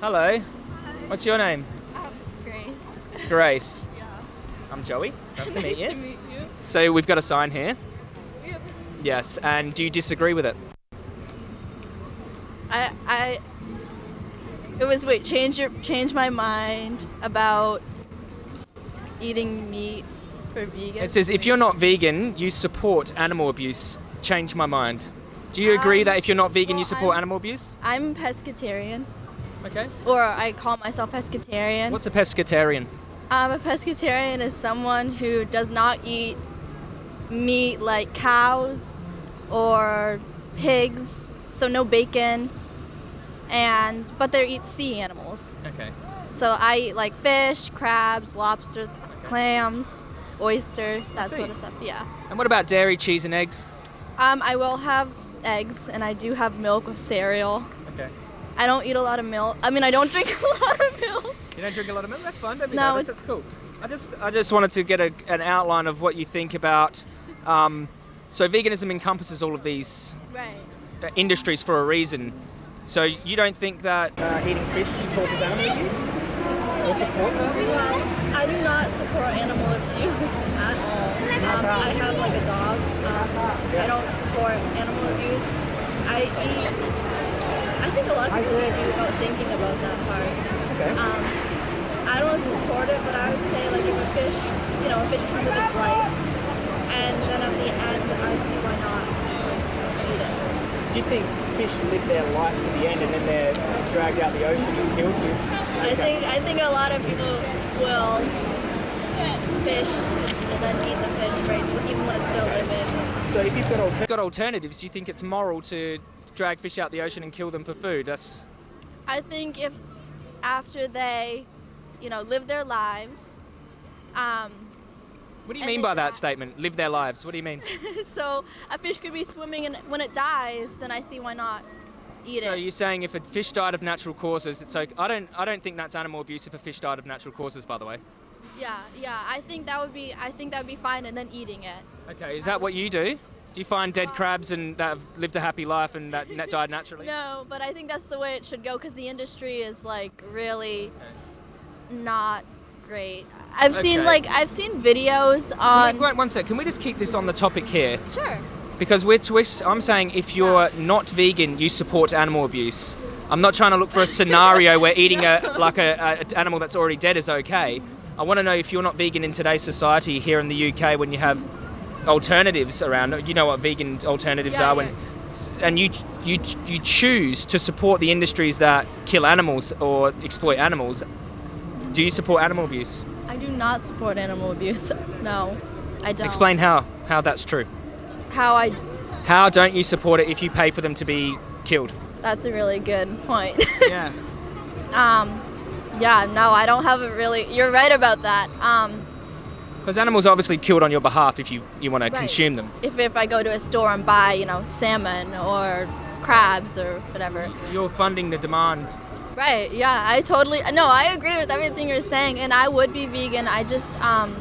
Hello. What's your name? Grace. Grace. Yeah. I'm Joey. Nice to meet nice you. to meet you. So we've got a sign here. Yeah. Yes. And do you disagree with it? I I it was wait, change your change my mind about eating meat for vegan. It says if you're not vegan, you support animal abuse. Change my mind. Do you agree Um, that if you're not vegan, well, you support I'm- animal abuse? I'm pescatarian. Okay. Or I call myself pescatarian. What's a pescatarian? Um, a pescatarian is someone who does not eat meat like cows or pigs, so no bacon, and but they eat sea animals. Okay. So I eat like fish, crabs, lobster, clams, oyster, that sort of stuff. Yeah. And what about dairy, cheese, and eggs? Um, I will have eggs, and I do have milk with cereal. Okay. I don't eat a lot of milk. I mean, I don't drink a lot of milk. You don't drink a lot of milk. That's fine. Don't be No, nervous. That's cool. I just, I just wanted to get a, an outline of what you think about. Um, so veganism encompasses all of these Right. uh, industries for a reason. So you don't think that uh, eating fish causes animal abuse or supports it? Well, I do not support animal abuse at all. Um, I have like a dog. Um, I don't support animal abuse. I eat. I think a lot of people without thinking about that part. Okay. Um, I don't support it, but I would say like if a fish, you know, a fish comes with its life, and then at the end, I see why not eat it. Do you think fish live their life to the end and then they're dragged out the ocean and killed? I think I think a lot of people will fish and then eat the fish right even when it's still living. So if you've got, got alternatives, do you think it's moral to drag fish out the ocean and kill them for food? That's I think if after they, you know, live their lives, um, what do you mean by that die. statement? Live their lives. What do you mean? so a fish could be swimming and when it dies, then I see why not eat So it. So you're saying if a fish died of natural causes, it's okay. I don't. I don't think that's animal abuse if a fish died of natural causes. By the way. yeah, yeah. I think that would be I think that would be fine and then eating it. Okay. Is that what you do? Do you find dead crabs and that have lived a happy life and that net died naturally? No, but I think that's the way it should go because the industry is like really not great. I've seen like I've seen videos on. Wait, wait, one sec. Can we just keep this on the topic here? Sure. Because we're, we're, I'm saying if you're not vegan, you support animal abuse. I'm not trying to look for a scenario where eating a like a a animal that's already dead is okay. I want to know if you're not vegan in today's society here in the UK when you have alternatives around. You know what vegan alternatives Yeah, are when, and you you you choose to support the industries that kill animals or exploit animals. Do you support animal abuse? I do not support animal abuse. No, I don't. Explain how how that's true. how I. How don't you support it if you pay for them to be killed? That's a really good point. Yeah. um, yeah, no, I don't have a really. You're right about that. Um, Because animals are obviously killed on your behalf if you, you want to consume them. if if I go to a store and buy, you know, salmon or crabs or whatever. You're funding the demand. Right. Yeah, I totally. No, I agree with everything you're saying, and I would be vegan. I just, um,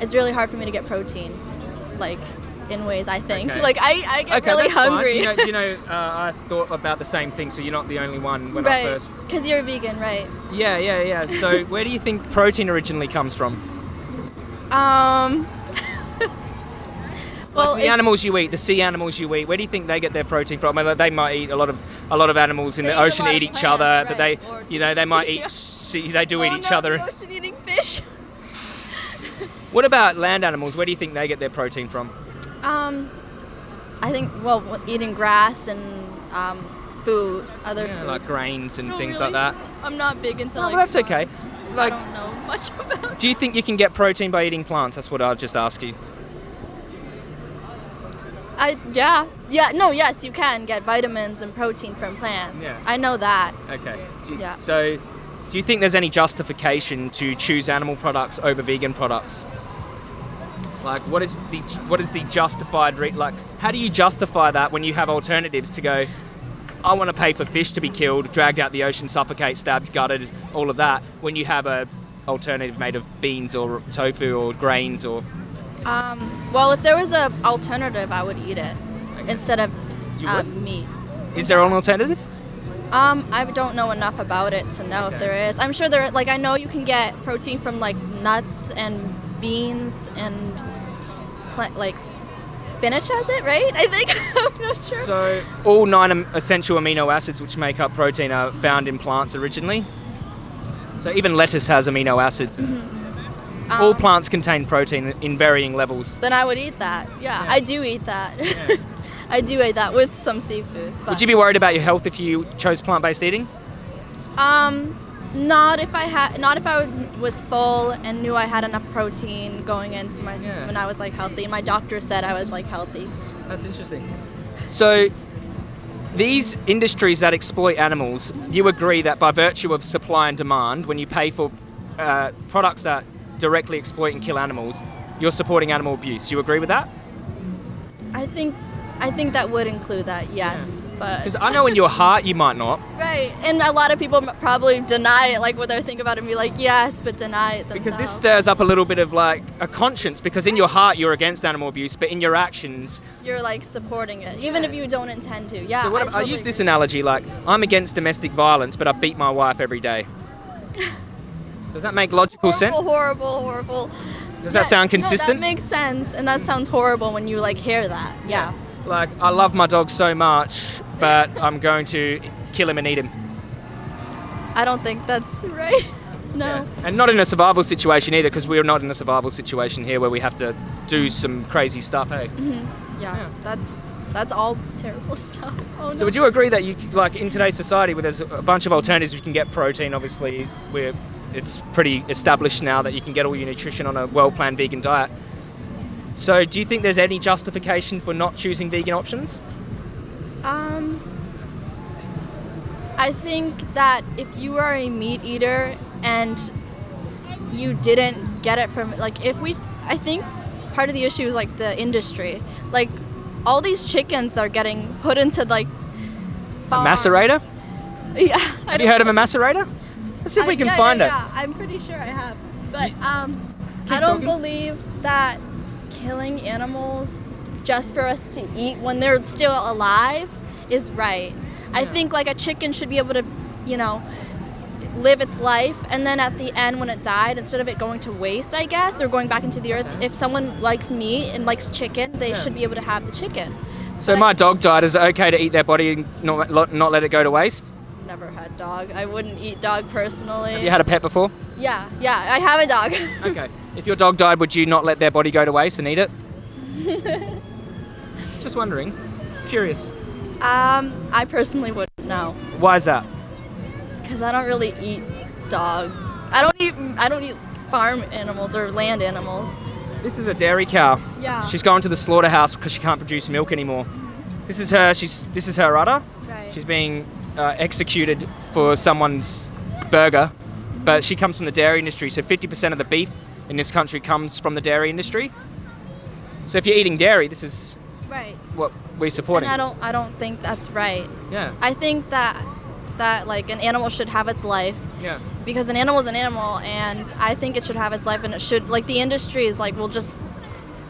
it's really hard for me to get protein, like, in ways I think. Okay. Like I, I get okay, really hungry. You know, you know uh, I thought about the same thing, so you're not the only one when I right. first. Because you're vegan, right? Yeah, yeah, yeah. So where do you think protein originally comes from? Um. well, the animals you eat, the sea animals you eat, where do you think they get their protein from? I mean, they might eat a lot of a lot of animals in the ocean eat of each plants, other, but they, you know, they might eat. Sea, they do oh, eat each no, other. ocean eating fish. What about land animals? Where do you think they get their protein from? Um, I think well, eating grass and um, food, other Yeah, food. like grains and things really? like that. I'm not big into Oh, like. well, that's okay. plants. Like, I don't know much about. do you think you can get protein by eating plants? That's what I'll just ask you. I yeah yeah no yes you can get vitamins and protein from plants. Yeah. I know that. Okay. Do you- Yeah. So, do you think there's any justification to choose animal products over vegan products? Like, what is the what is the justified re- like? How do you justify that when you have alternatives to go? I want to pay for fish to be killed, dragged out the ocean, suffocate, stabbed, gutted, all of that. When you have a alternative made of beans or tofu or grains or Um, well, if there was a alternative, I would eat it instead of uh, meat. is there an alternative? Um, I don't know enough about it to know Okay. if there is. I'm sure there. Like I know you can get protein from like nuts and beans and pla- like spinach has it, right? I think I'm not sure. So all nine essential amino acids which make up protein are found in plants originally. So even lettuce has amino acids. all Um, plants contain protein in varying levels. Then I would eat that. Yeah, Yeah. I do eat that. I do eat that with some seafood. Would you be worried about your health if you chose plant-based eating? Um, not if I had, not if I was full and knew I had enough protein going into my system Yeah. and I was like healthy. And my doctor said I was like healthy. That's interesting. So, these industries that exploit animals, you agree that by virtue of supply and demand, when you pay for uh, products that directly exploit and kill animals, you're supporting animal abuse. You agree with that? I think, I think that would include that. Yes, Because but I know in your heart you might not, right. And a lot of people probably deny it, like what they think about it, and be like yes, but deny it themselves. because this stirs up a little bit of like a conscience. Because in your heart you're against animal abuse, but in your actions. You're like supporting it, even if you don't intend to. Yeah. So what I, if, I use this analogy like I'm against domestic violence, but I beat my wife every day. Does that make logical horrible, sense? horrible, horrible. Does that sound No, consistent? that makes sense, and that sounds horrible when you like hear that. Yeah. Like, I love my dog so much, but I'm going to kill him and eat him. I don't think that's right. No. And not in a survival situation either, because we're not in a survival situation here where we have to do some crazy stuff, hey? Mm-hmm. Yeah. Yeah. That's that's all terrible stuff. Oh no. So would you agree that you, like, in today's society where there's a bunch of alternatives, you can get protein, obviously, where it's pretty established now that you can get all your nutrition on a well-planned vegan diet. So do you think there's any justification for not choosing vegan options? Um. I think that if you are a meat eater and you didn't get it from like if we I think part of the issue is like the industry. Like all these chickens are getting put into like A macerator? Yeah. Have you heard of a macerator? Let's see if I- we can yeah, find yeah, it. Yeah, I'm pretty sure I have. But um, keep I don't talking. believe that killing animals just for us to eat when they're still alive is right. I think like a chicken should be able to, you know, live its life and then at the end when it died instead of it going to waste i guess or going back into the earth if someone likes meat and likes chicken they Yeah. should be able to have the chicken So But I- my dog died. Is it okay to eat their body and not, not let it go to waste? never had dog i wouldn't eat dog personally Have you had a pet before? yeah yeah i have a dog Okay. If your dog died, would you not let their body go to waste and eat it? Just wondering. Curious. Um, I personally wouldn't know Why is that? because I don't really eat dog. I don't eat. I don't eat farm animals or land animals. This is a dairy cow. Yeah. She's going to the slaughterhouse because she can't produce milk anymore. This is her. She's. This is her udder. Right. She's being uh, executed for someone's burger, but she comes from the dairy industry. So 50% of the beef in this country comes from the dairy industry. So if you're eating dairy, this is right. what we're supporting. And I don't. I don't think that's right. Yeah. I think that that like an animal should have its life Yeah. because an animal is an animal, and I think it should have its life, and it should like the industry is like will just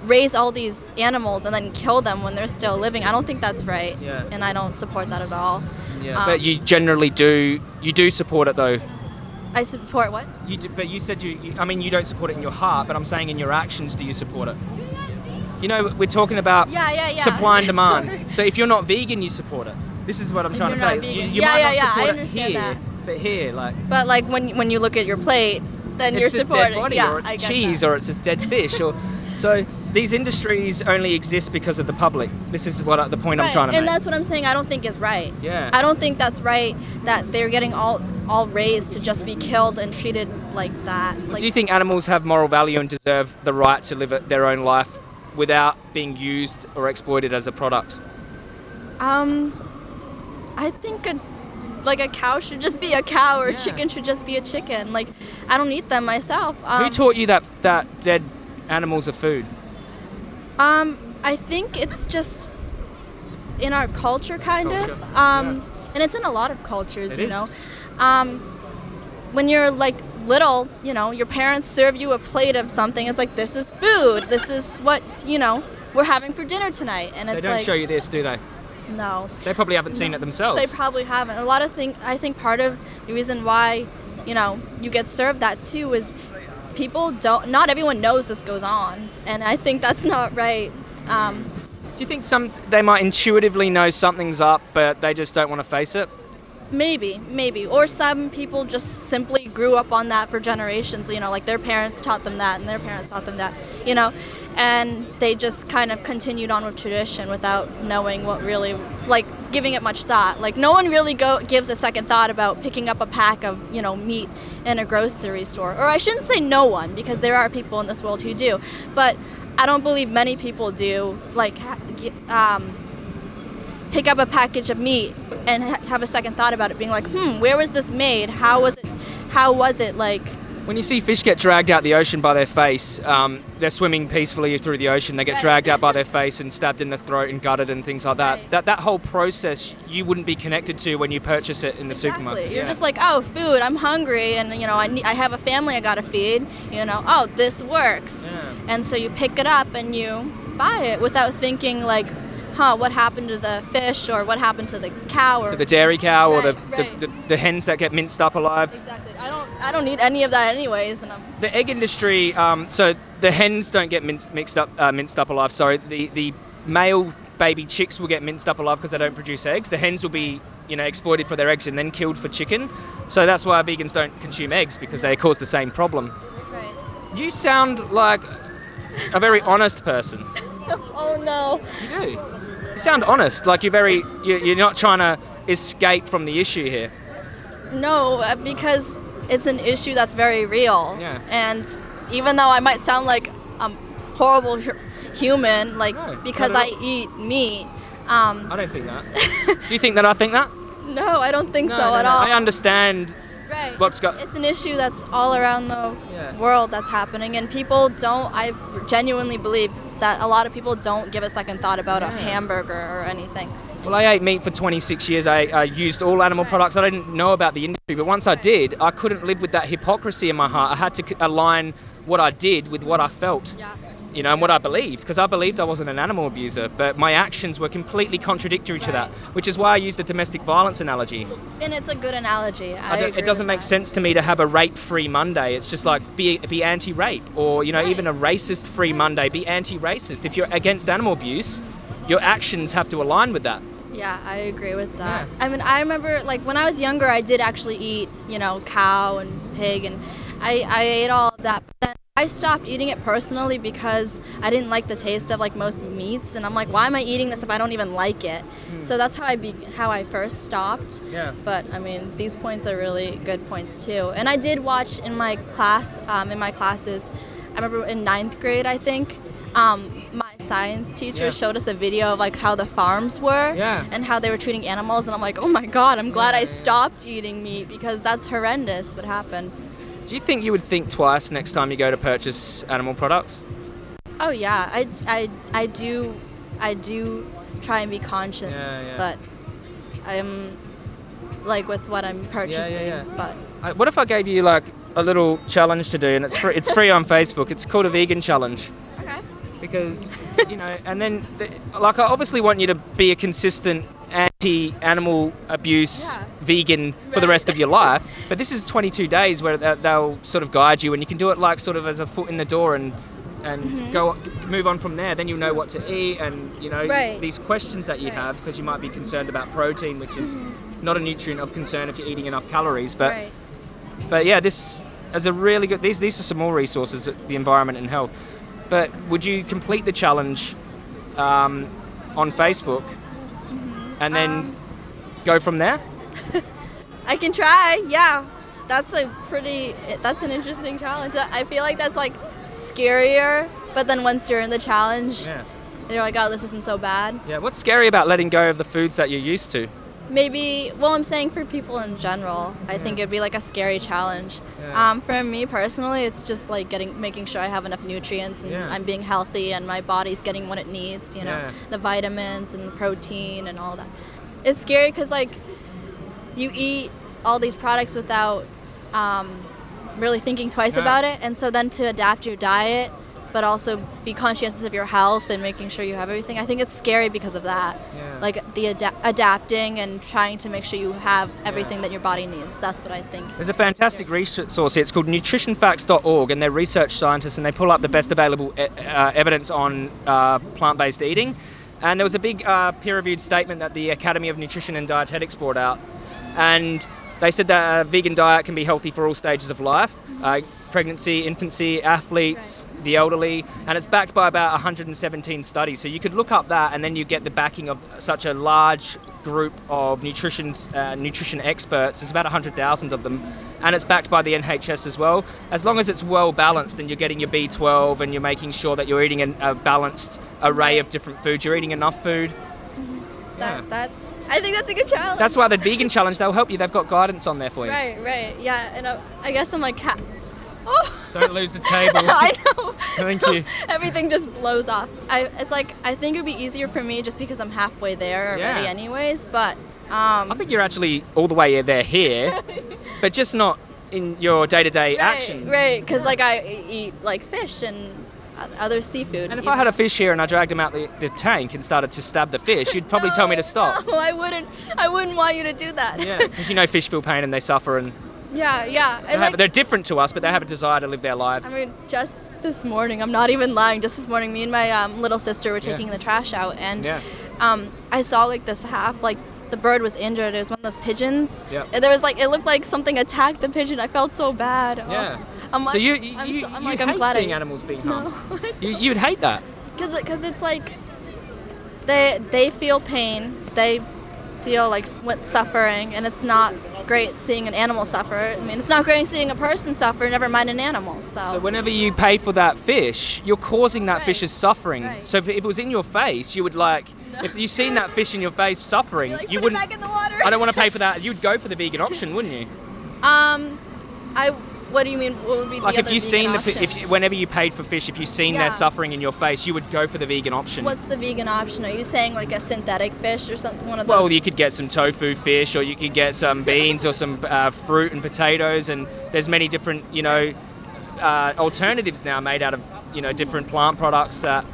raise all these animals and then kill them when they're still living. I don't think that's right. Yeah. And I don't support that at all. Yeah. Um, but you generally do. You do support it though. I support what? You do, but you said you, you. I mean, you don't support it in your heart, but I'm saying in your actions, do you support it? You know, we're talking about Yeah, yeah, yeah. supply and demand. So if you're not vegan, you support it. This is what I'm And trying to say. You, you Yeah, might yeah, not yeah, I support it understand here, that. but here, like, But like when when you look at your plate, then you're supporting. it's a dead body, yeah, or it's I cheese, or it's a dead fish, or so. These industries only exist because of the public. This is what the point I'm trying to and make. And that's what I'm saying. I don't think is right. Yeah. I don't think that's right that they're getting all all raised to just be killed and treated like that. Like, Do you think animals have moral value and deserve the right to live their own life without being used or exploited as a product? Um, I think a like a cow should just be a cow, or Yeah. a chicken should just be a chicken. Like I don't eat them myself. Um, Who taught you that that dead animals are food? Um, I think it's just in our culture, kind Culture, of. Um, and it's in a lot of cultures, It you is. know. Um, when you're like little, you know, your parents serve you a plate of something. It's like this is food. This is what you know we're having for dinner tonight, and it's They don't like show you this, do they? No. They probably haven't seen it themselves. They probably haven't. A lot of things. I think part of the reason why, you know, you get served that too is people don't. Not everyone knows this goes on, and I think that's not right. Um, Do you think some they might intuitively know something's up, but they just don't want to face it? Maybe, maybe, or some people just simply grew up on that for generations. You know, like their parents taught them that, and their parents taught them that. You know, and they just kind of continued on with tradition without knowing what really, like, giving it much thought. Like, no one really go gives a second thought about picking up a pack of you know meat in a grocery store. Or I shouldn't say no one because there are people in this world who do, but I don't believe many people do. Like, um, pick up a package of meat and ha- have a second thought about it, being like, hmm, where was this made? How was it? How was it like? When you see fish get dragged out the ocean by their face, um, they're swimming peacefully through the ocean. They get Right. dragged out by their face and stabbed in the throat and gutted and things like that. Right. That that whole process you wouldn't be connected to when you purchase it in the supermarket. You're Yeah. just like, oh, food. I'm hungry, and you know, I need, I have a family I gotta feed. You know, oh, this works, Yeah. and so you pick it up and you buy it without thinking like, huh, what happened to the fish or what happened to the cow or to the dairy cow or the, Right, right. The, the, the hens that get minced up alive. exactly. I don't I don't need any of that anyways, The egg industry, um, so the hens don't get minced, mixed up, uh, minced up alive. Sorry, the the male baby chicks will get minced up alive because they don't produce eggs. The hens will be, you know, exploited for their eggs and then killed for chicken. So that's why vegans don't consume eggs because they cause the same problem. right. You sound like a very honest person. Oh no. You do. You sound honest. Like you're very. You're, you're not trying to escape from the issue here. No, uh, because it's an issue that's very real. Yeah. And even though I might sound like a horrible human, like No, because I eat meat, um, I don't think that. do you think that I think that? no, I don't think No, so no, at all. I understand Right. what's it's, got- it's an issue that's all around the Yeah. world that's happening, and people don't. I genuinely believe that a lot of people don't give a second thought about a hamburger or anything. Well, I ate meat for 26 years. I, I used all animal products. I didn't know about the industry, but once I did, I couldn't live with that hypocrisy in my heart. I had to align what I did with what I felt, Yeah. You know, and what I believed, because I believed I wasn't an animal abuser, but my actions were completely contradictory to that, which is why I used the domestic violence analogy. And it's a good analogy. I I don't, agree it doesn't make that. sense to me to have a rape-free Monday. It's just like be be anti-rape, or you know, Right. even a racist-free Monday. Be anti-racist. If you're against animal abuse, your actions have to align with that. Yeah, I agree with that. Yeah. I mean, I remember like when I was younger, I did actually eat, you know, cow and pig, and I, I ate all of that. But then I stopped eating it personally because I didn't like the taste of like most meats, and I'm like, why am I eating this if I don't even like it? So that's how I be how I first stopped. Yeah. But I mean, these points are really good points too. And I did watch in my class, um, in my classes, I remember in ninth grade, I think, um, my science teacher Yeah. showed us a video of like how the farms were Yeah. and how they were treating animals. And I'm like, oh my god, I'm glad Yeah, I stopped eating meat because that's horrendous what happened. Do you think you would think twice next time you go to purchase animal products? Oh yeah, I, I, I do, I do try and be conscious, Yeah, yeah. but I'm like with what I'm purchasing, yeah. but. I- What if I gave you like a little challenge to do, and it's free, it's free on Facebook. It's called a vegan challenge. Okay. because you know and then the, like i obviously want you to be a consistent anti-animal abuse. Vegan for the rest of your life but this is 22 days where they- they'll sort of guide you and you can do it like sort of as a foot in the door and and Mm-hmm. go move on from there then you know what to eat and you know Right. these questions that you Right. Mm-hmm. have because you might be concerned about protein which is not a nutrient of concern if you're eating enough calories but right. but yeah, this is a really good. These these are some more resources, the environment and health. But would you complete the challenge um, on Facebook and then Um, go from there? I can try. Yeah, that's a pretty. That's an interesting challenge. I feel like that's like scarier, but then once you're in the challenge, Yeah. you're like, oh, this isn't so bad. Yeah. What's scary about letting go of the foods that you're used to? Maybe. Well, I'm saying for people in general, I think it'd be like a scary challenge. Yeah. Um, for me personally, it's just like getting, making sure I have enough nutrients and Yeah. I'm being healthy and my body's getting what it needs. You know, Yeah. the vitamins and protein and all that. It's scary because like you eat all these products without um, really thinking twice Yeah. about it, and so then to adapt your diet, but also be conscientious of your health and making sure you have everything. I think it's scary because of that. Yeah. like the ada- adapting and trying to make sure you have everything that your body needs. That's what I think. There's a fantastic resource here. It's called nutritionfacts.org, and they're research scientists, and they pull up the best available e- uh, evidence on uh, plant-based eating. And there was a big uh, peer-reviewed statement that the Academy of Nutrition and Dietetics brought out, and they said that a vegan diet can be healthy for all stages of life. Uh, pregnancy, infancy, athletes, the elderly, and it's backed by about 117 studies. So you could look up that, and then you get the backing of such a large group of nutrition uh, nutrition experts. There's about 100,000 of them, and it's backed by the NHS as well. As long as it's well balanced, and you're getting your B12, and you're making sure that you're eating an, a balanced array of different foods, you're eating enough food. That, Yeah. that's, I think that's a good challenge. That's why the vegan challenge they'll help you. They've got guidance on there for you. Right, right. Yeah, and uh, I guess I'm like, ha- oh. Don't lose the table. I know. Thank So you. Everything just blows off. I, it's like I think it would be easier for me just because I'm halfway there already, Yeah. anyways. But um, I think you're actually all the way there here, but just not in your day-to-day right, actions. right? Because like I eat like fish and o- other seafood. And if I had a fish here and I dragged him out the, the tank and started to stab the fish, you'd probably tell me to stop. No, I wouldn't. I wouldn't want you to do that. Yeah, because you know fish feel pain and they suffer and yeah, yeah. they And have, like, they're different to us, but they have a desire to live their lives. I mean, just this morning, I'm not even lying. Just this morning, me and my um, little sister were taking the trash out, and Yeah. um, I saw like this half, like the bird was injured. It was one of those pigeons. Yep. And there was like, it looked like something attacked the pigeon. I felt so bad. Oh. I'm like, so you you, I'm, so, I'm you like, hate I'm glad seeing I, animals being No, harmed. I You, you'd hate that. Because because it's like they they feel pain, they feel like what suffering, and it's not great seeing an animal suffer. I mean, it's not great seeing a person suffer. Never mind an animal. So, So whenever you pay for that fish, you're causing that Right. fish's suffering. Right. So if, if it was in your face, you would like, if you seen that fish in your face suffering, Like, you wouldn't. back in the water. I don't want to pay for that. You'd go for the vegan option, wouldn't you? Um, I. What do you mean? What would be Like if you seen the, if whenever you paid for fish, if you seen Yeah. their suffering in your face, you would go for the vegan option. What's the vegan option? Are you saying like a synthetic fish or something? One of those. Well, you could get some tofu fish, or you could get some beans, or some uh, fruit and potatoes, and there's many different, you know, uh, alternatives now made out of, you know, different plant products that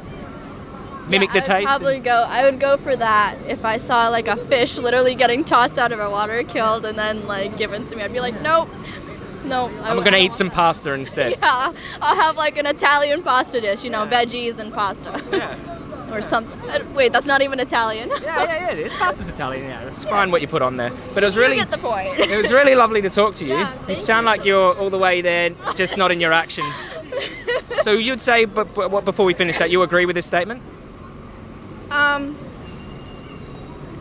mimic yeah, the taste. Probably go. I would go for that if I saw like a fish literally getting tossed out of a water, killed, and then like given to me. I'd be like, nope, no. I I'm w- gonna I eat some pasta instead. Yeah, I'll have like an Italian pasta dish. You know, veggies and pasta. Yeah. or something. Uh, Wait, that's not even Italian. Yeah, yeah, yeah, it is. Pasta's Italian, yeah. It's fine what you put on there. But it was really you get the point. it was really lovely to talk to you. Yeah, you sound you. like you're all the way there, just not in your actions. So you'd say, but, but before we finish that, you agree with this statement? um.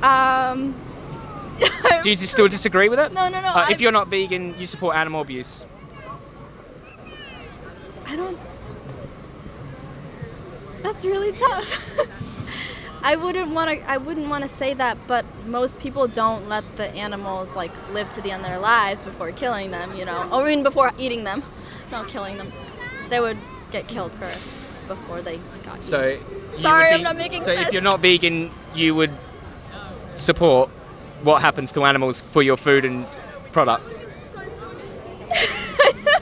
Um. Do you still disagree with it? No, no, no, Uh, if you're not vegan, you support animal abuse. I don't. That's really tough. I wouldn't want to. I wouldn't want to say that, but most people don't let the animals like live to the end of their lives before killing them. You know, or I mean before eating them, not killing them. They would get killed first before they got. So. Sorry, would I'm not making So if you're not vegan, you would support what happens to animals for your food and products.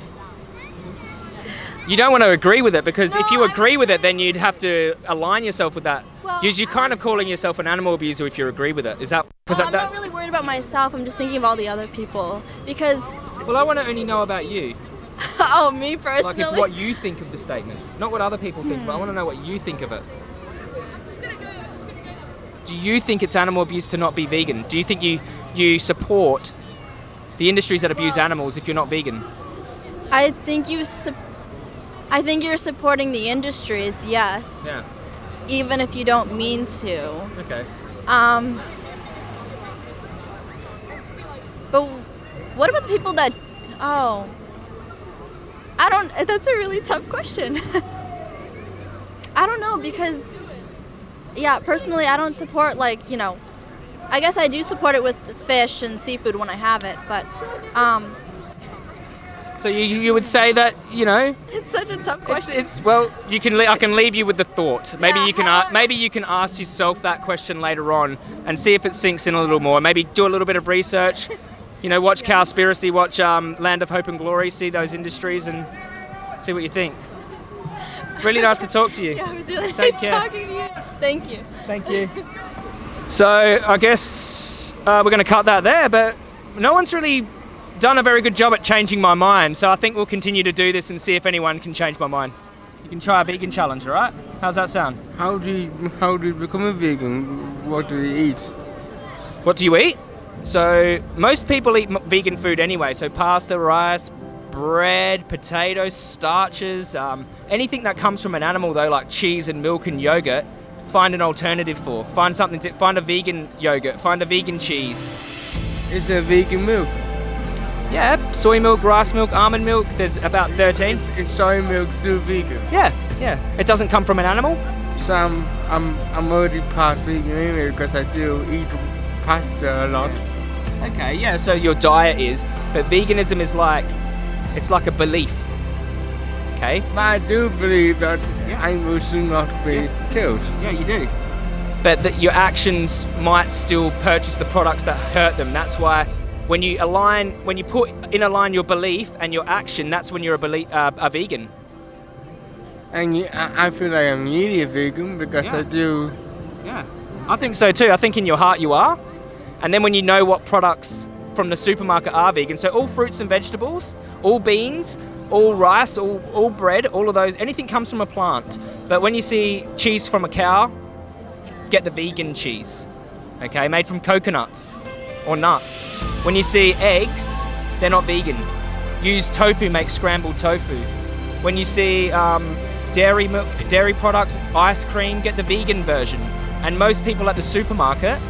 You don't want to agree with it because if you agree with it, then you'd have to align yourself with that. Well, You're, you're kind of calling yourself an animal abuser if you agree with it. Is that because Oh, I'm that, not really worried about myself. I'm just thinking of all the other people because. Well, I want to only know about you, oh, me like personally. if what you think of the statement, not what other people think, but I hmm. want to know what you think of it. Do you think it's animal abuse to not be vegan? Do you think you you support the industries that abuse animals if you're not vegan? I think you. I think you're supporting the industries, yes. Yeah. even if you don't mean to. Okay. Um, but what about the people that? Oh, I don't. That's a really tough question. I don't know because, yeah, personally, I don't support like you know. I guess I do support it with fish and seafood when I have it, but um, So you, you would say that you know it's such a tough question. it's well you can I can leave you with the thought. Maybe Yeah, you can maybe you can ask yourself that question later on and see if it sinks in a little more. Maybe do a little bit of research. You know, watch Cowspiracy, watch um, Land of Hope and Glory, see those industries and see what you think. Really nice to talk to you. yeah, it was really Take nice care. talking to you. Thank you. Thank you. So I guess uh, we're going to cut that there, but no one's really done a very good job at changing my mind. So I think we'll continue to do this and see if anyone can change my mind. You can try a vegan challenge, all right? How's that sound? How do you, how do you become a vegan? What do you eat? What do you eat? So most people eat vegan food anyway. So pasta, rice, bread, potatoes, starches, um, anything that comes from an animal though, like cheese and milk and yogurt. Find an alternative for. Find something. To, find a vegan yogurt. Find a vegan cheese. Is a vegan milk? Yeah, soy milk, rice milk, almond milk. There's about 13. Is, is soy milk still vegan? Yeah, yeah. It doesn't come from an animal. So I'm, I'm, I'm already part vegan anyway because I do eat pasta a lot. Okay, yeah. So your diet is, but veganism is like, it's like a belief. Okay. But I do believe that animals should not be killed. Yeah, you do. But that your actions might still purchase the products that hurt them. That's why when you align, when you put in a line your belief and your action, that's when you're a, belie- uh, a vegan. And I, I feel like I'm really a vegan because Yeah. I do. Yeah. I think so too. I think in your heart you are. And then when you know what products from the supermarket are vegan, so all fruits and vegetables, all beans, all rice, all, all bread, all of those, anything comes from a plant. But when you see cheese from a cow, get the vegan cheese, okay, made from coconuts or nuts. When you see eggs, they're not vegan. Use tofu, make scrambled tofu. When you see um, dairy milk, dairy products, ice cream, get the vegan version. And most people at the supermarket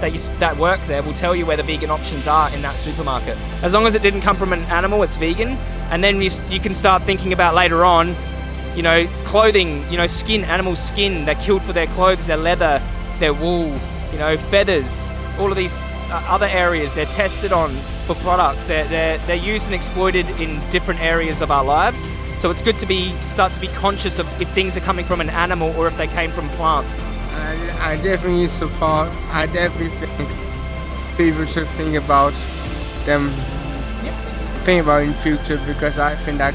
that you, that work there will tell you where the vegan options are in that supermarket. As long as it didn't come from an animal, it's vegan. And then you, you can start thinking about later on, you know, clothing, you know, skin, animal skin. They're killed for their clothes, their leather, their wool, you know, feathers. All of these uh, other areas they're tested on for products. They're, they're, they're used and exploited in different areas of our lives. So it's good to be start to be conscious of if things are coming from an animal or if they came from plants. I, I definitely support. I definitely think people should think about them. Think about in future because I think that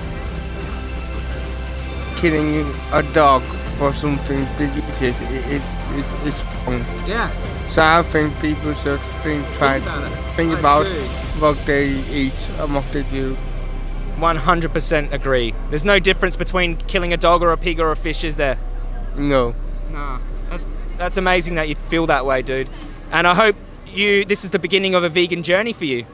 killing a dog or something big is is is, is wrong. Yeah. So I think people should think twice, about think about agree. what they eat and what they do. 100% agree. There's no difference between killing a dog or a pig or a fish, is there? No. No. That's amazing that you feel that way, dude. And I hope you this is the beginning of a vegan journey for you.